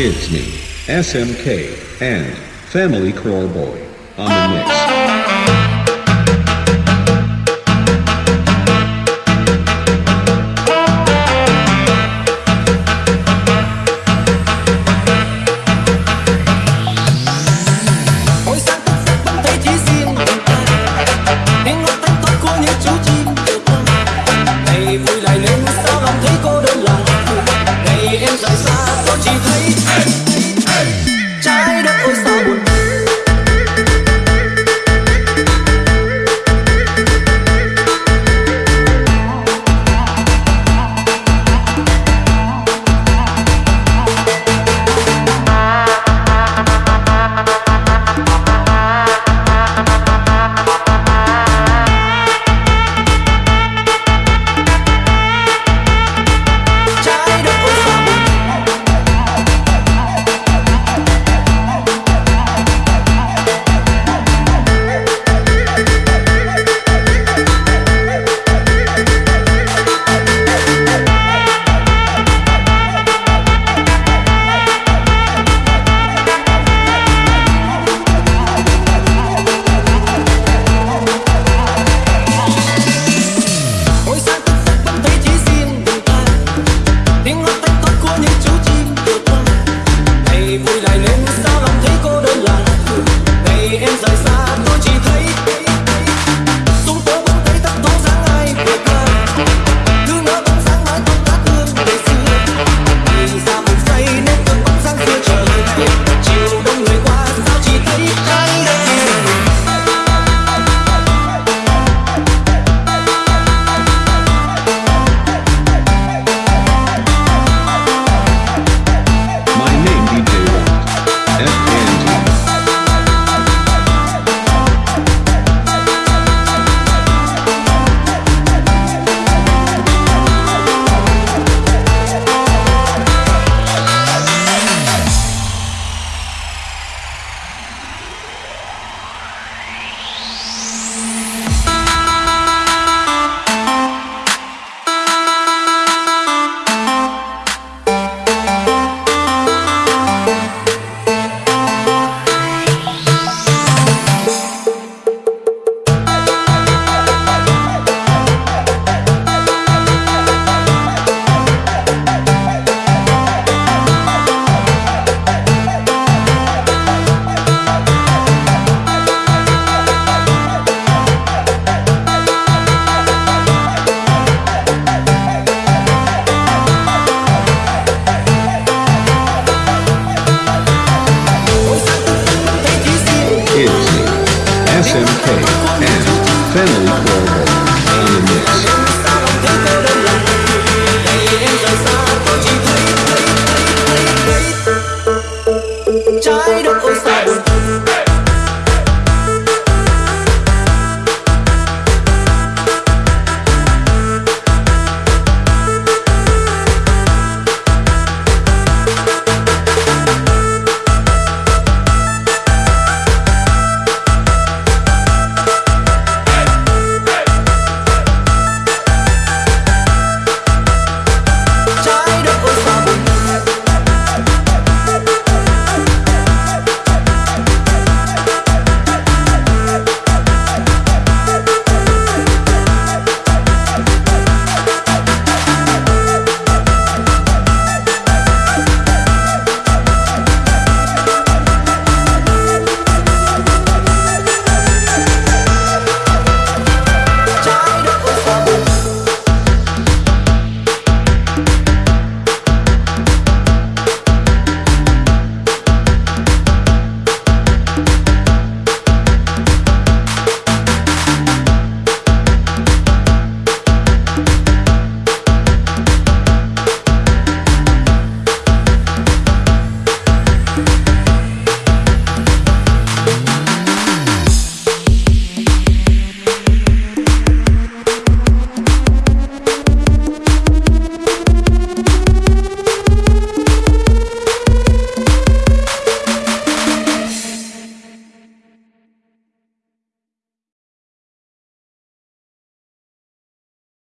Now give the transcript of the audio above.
It's me, SMK, and Family Core Boy on the mix.